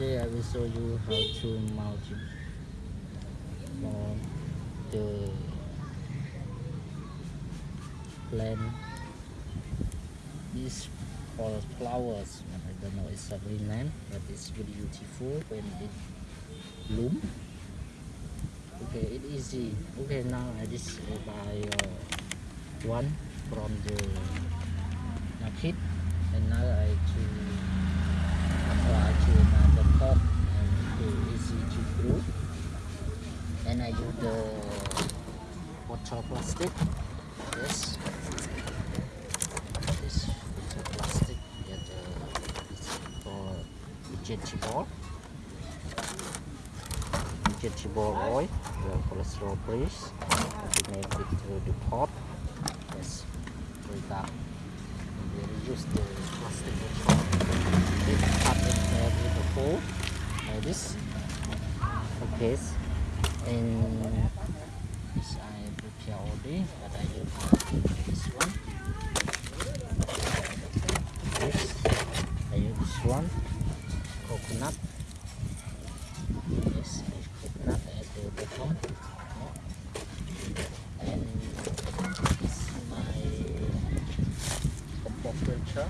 today I will show you how to mount for the plant this for flowers. I don't know it's a green name but it's really beautiful when it bloom. Okay it easy. Okay now I just uh, buy uh, one from the market and now I to apply to another pot and to easy to grow and I use the water plastic yes this water plastic that uh, is for vegetable vegetable oil the cholesterol please. We make it through the pot yes like that. We use the plastic we cut it there with the hole like this. Okay and this I prepare already but I use this one. This I use this one. Coconut. Yes coconut. At the bottom and this is my compost culture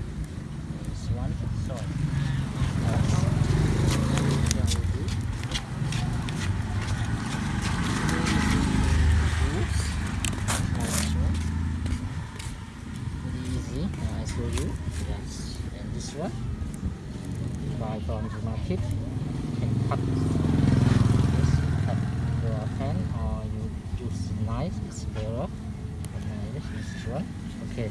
this one soil Yes. Yang ini. Oops. Nice one. Very easy. Now I show you. Yes. And this one. Buy You can cut. Yes, cut your hand or you use knife. It's better. One. Okay.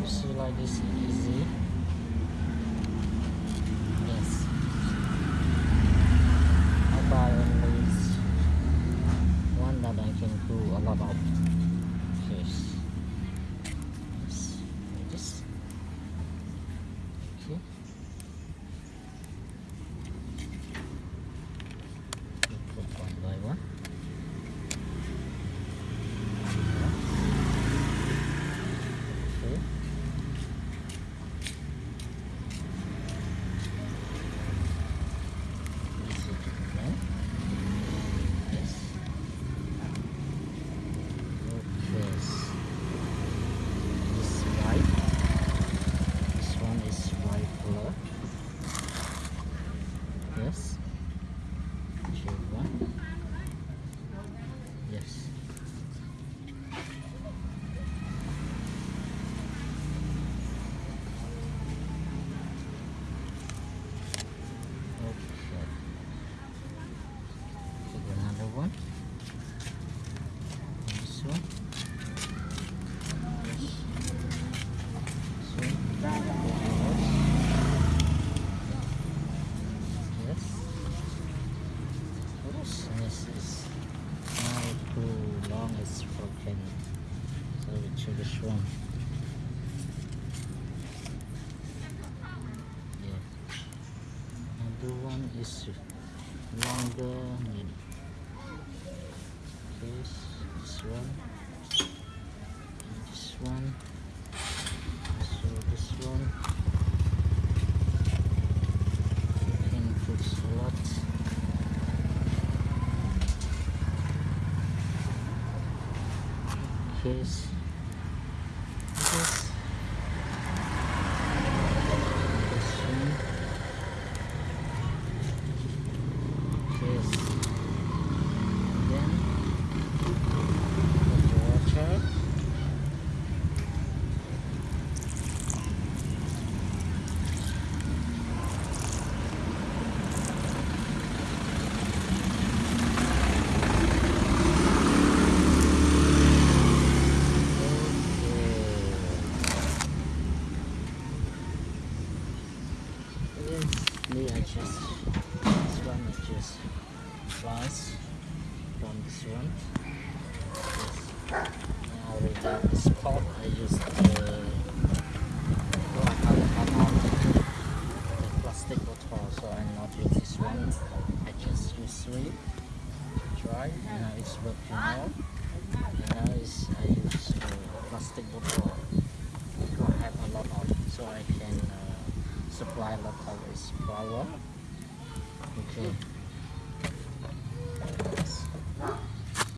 You see like this easy. Yes. I buy only one that I can do a lot of fish. Yes. like This. Okay. We put one by one. Okay. Easy to connect. Yes. Okay. This white. This one is white color. Yes. Choose one. Yes. Okay. Take another one. This one. Yes. This one. Yes. Oops, this is now too long. It's broken. So we choose this one. Yeah. Another one is this, this one, this one. So this one. You can put a lot. Okay. s- This. This one. Yes. Then put the water. Okay. Yes, me I just this one I just slice from this one. Yes. Now we pot. I use the oh, I have, have the plastic bottle, so I not use this one. I just use three. Try. Now it's working. And now is I use uh, plastic bottle. violet colors, is flower. Okay.